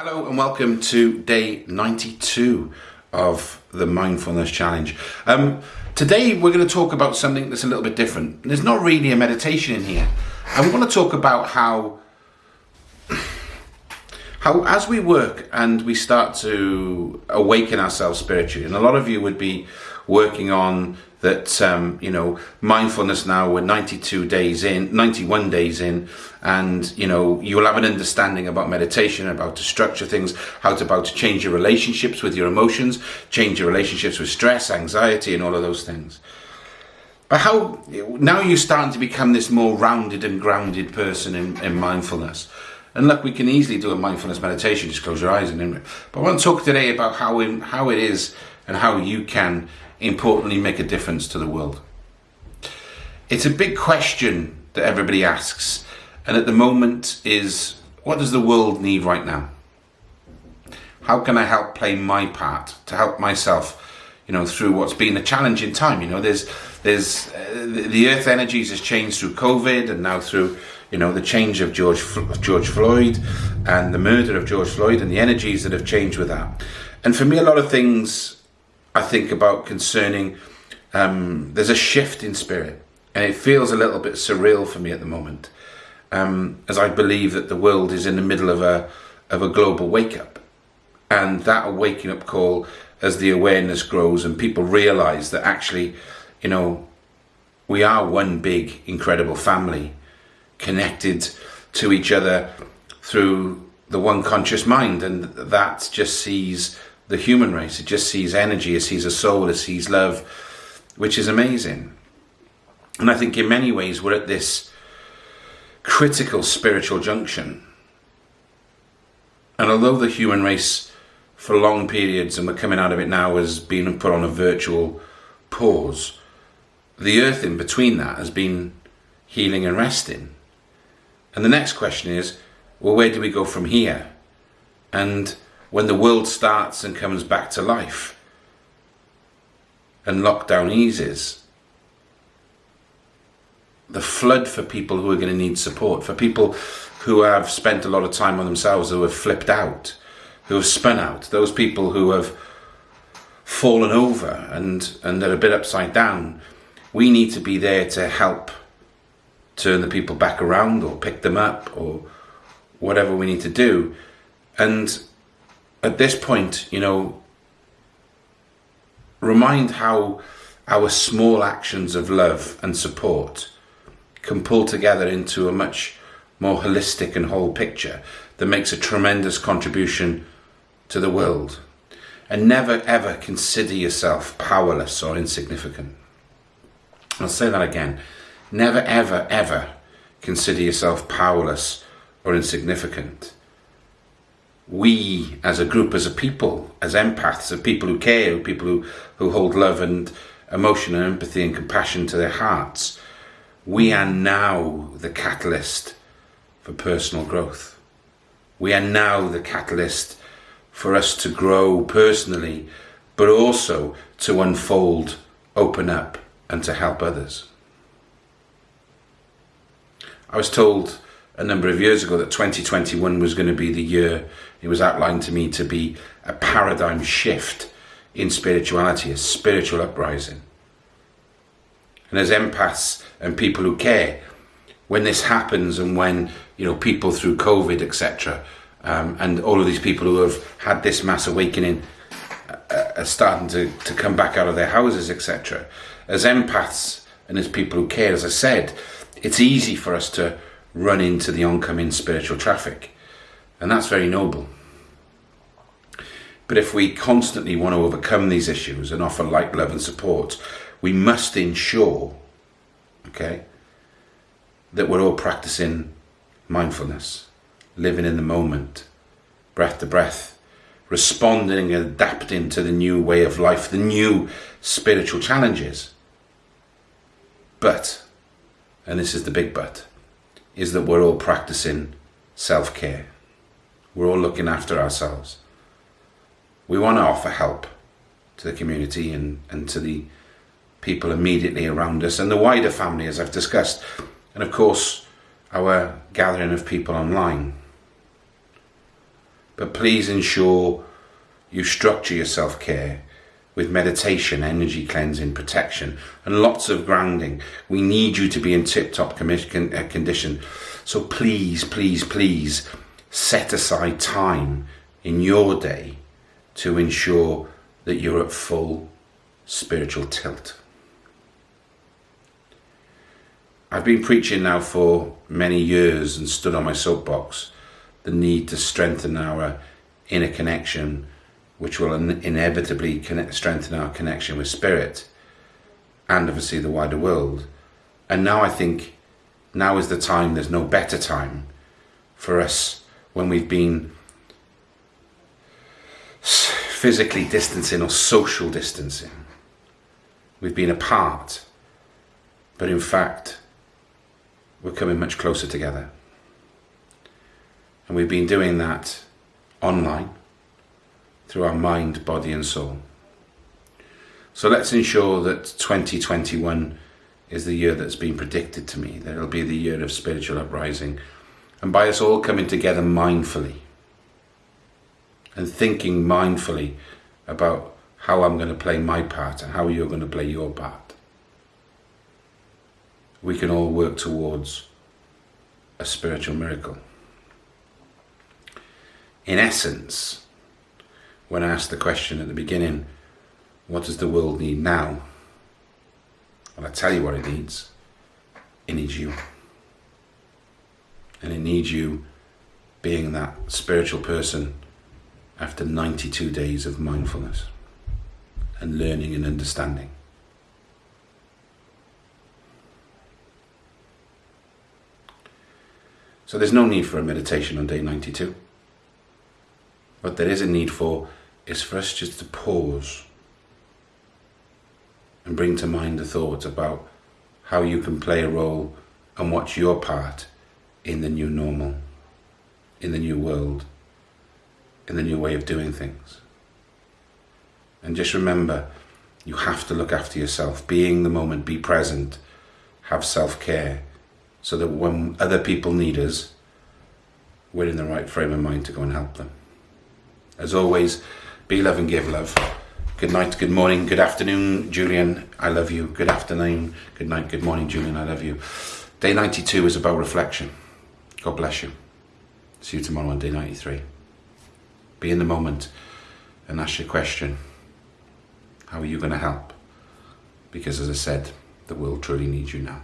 Hello and welcome to day 92 of the Mindfulness Challenge. Um, today we're going to talk about something that's a little bit different. There's not really a meditation in here. And we want to talk about how, how as we work and we start to awaken ourselves spiritually, and a lot of you would be working on that um, you know mindfulness now we're 92 days in 91 days in and you know you'll have an understanding about meditation about to structure things how to about to change your relationships with your emotions change your relationships with stress anxiety and all of those things. But how now you're starting to become this more rounded and grounded person in, in mindfulness and look, we can easily do a mindfulness meditation, just close your eyes and but I want to talk today about how in, how it is and how you can importantly make a difference to the world? It's a big question that everybody asks, and at the moment is what does the world need right now? How can I help play my part to help myself, you know, through what's been a challenging time? You know, there's there's uh, the earth energies has changed through COVID and now through you know the change of George George Floyd and the murder of George Floyd and the energies that have changed with that. And for me, a lot of things I think about concerning um, there's a shift in spirit and it feels a little bit surreal for me at the moment um, as I believe that the world is in the middle of a of a global wake up and that waking up call as the awareness grows and people realize that actually you know we are one big incredible family connected to each other through the one conscious mind and that just sees the human race. It just sees energy, it sees a soul, it sees love, which is amazing. And I think in many ways we're at this critical spiritual junction. And although the human race for long periods, and we're coming out of it now, has been put on a virtual pause, the earth in between that has been healing and resting. And the next question is, well, where do we go from here? And when the world starts and comes back to life and lockdown eases, the flood for people who are going to need support, for people who have spent a lot of time on themselves, who have flipped out, who have spun out, those people who have fallen over and, and are a bit upside down, we need to be there to help turn the people back around or pick them up or whatever we need to do. And at this point, you know, remind how our small actions of love and support can pull together into a much more holistic and whole picture that makes a tremendous contribution to the world. And never ever consider yourself powerless or insignificant. I'll say that again. Never ever ever consider yourself powerless or insignificant we as a group, as a people, as empaths, as people who care, people who, who hold love and emotion and empathy and compassion to their hearts, we are now the catalyst for personal growth. We are now the catalyst for us to grow personally, but also to unfold, open up, and to help others. I was told a number of years ago that 2021 was going to be the year it was outlined to me to be a paradigm shift in spirituality, a spiritual uprising. And as empaths and people who care, when this happens and when you know people through COVID, etc., um, and all of these people who have had this mass awakening uh, are starting to, to come back out of their houses, etc. As empaths and as people who care, as I said, it's easy for us to run into the oncoming spiritual traffic. And that's very noble. But if we constantly want to overcome these issues and offer light, love, and support, we must ensure, okay, that we're all practicing mindfulness, living in the moment, breath to breath, responding and adapting to the new way of life, the new spiritual challenges. But, and this is the big but, is that we're all practicing self care. We're all looking after ourselves. We want to offer help to the community and, and to the people immediately around us and the wider family, as I've discussed, and of course, our gathering of people online. But please ensure you structure your self care with meditation, energy cleansing, protection, and lots of grounding. We need you to be in tip top uh, condition. So please, please, please set aside time in your day to ensure that you're at full spiritual tilt. I've been preaching now for many years and stood on my soapbox the need to strengthen our inner connection which will inevitably connect, strengthen our connection with spirit and obviously the wider world. And now I think now is the time, there's no better time for us when we've been physically distancing or social distancing. We've been apart, but in fact, we're coming much closer together. And we've been doing that online through our mind, body and soul. So let's ensure that 2021 is the year that's been predicted to me, that it'll be the year of spiritual uprising, and by us all coming together mindfully and thinking mindfully about how I'm going to play my part and how you're going to play your part. We can all work towards a spiritual miracle. In essence, when I asked the question at the beginning, what does the world need now? And I tell you what it needs. It needs you. And it needs you being that spiritual person after 92 days of mindfulness and learning and understanding. So there's no need for a meditation on day 92. But there is a need for is for us just to pause and bring to mind the thoughts about how you can play a role and what's your part in the new normal, in the new world, in the new way of doing things. And just remember, you have to look after yourself. Being the moment, be present, have self-care, so that when other people need us, we're in the right frame of mind to go and help them. As always, be love and give love. Good night, good morning, good afternoon, Julian. I love you. Good afternoon, good night, good morning, Julian. I love you. Day 92 is about reflection. God bless you. See you tomorrow on day 93. Be in the moment and ask your question. How are you going to help? Because as I said, the world truly needs you now.